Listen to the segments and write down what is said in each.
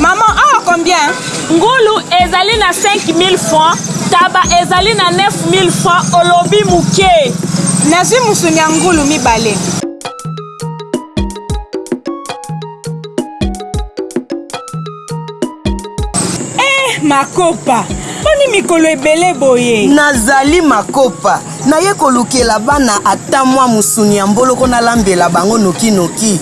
Maman, awa combien? Ngulu ezali na 5000 francs, taba ezali na 9000 francs, olobi muke. Nazui musuni ya ngulu mibale. makopa boni mikolo ebele boye nazali makopa Naye kolukela bana ata mwa musuni ya mboloko nalambela bango noki noki.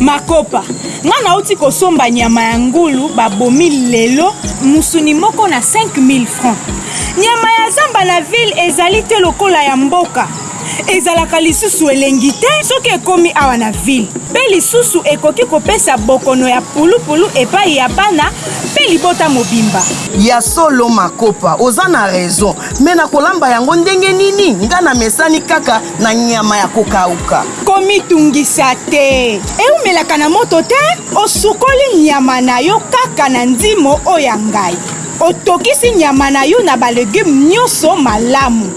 Makopa, nga nauti kosomba nyama ya ngulu babomi lelo, musuni moko na 5000 francs. Nyama ya zamba na ville ezali te lokola ya mboka, ezalaka lisusu elengi te soki ekomi awa na ville, pe lisusu ekoki kopesa bokono ya pulupulu epayi ya bana pe libota mobimba. Ya solo Makopa, oza na raison. Mais na kolamba yango ndenge nini? Nga na mesani kaka na nyama ya kokauka. Komitungisa te. Eumelaka na moto te. Osukoli nyama na yo kaka na nzimo oyo ya ngai. Otokisi nyama na yo na ba legumes nyoso malamu.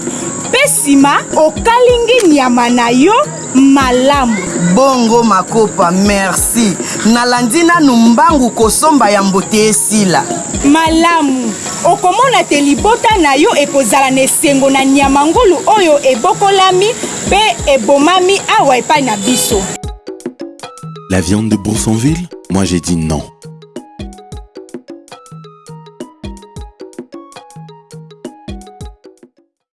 Pe sima okalingi nyama na yo. malamu. Bongo makopa merci nalandi nanu mbangu kosomba ya mbo te esila. Malamu. Okomona te libota na yo ekozala na esengo na nyama ngulu oyo ebokolami mpe ebomami awa epai na biso. La viande de Boursonville? Moi je dis non.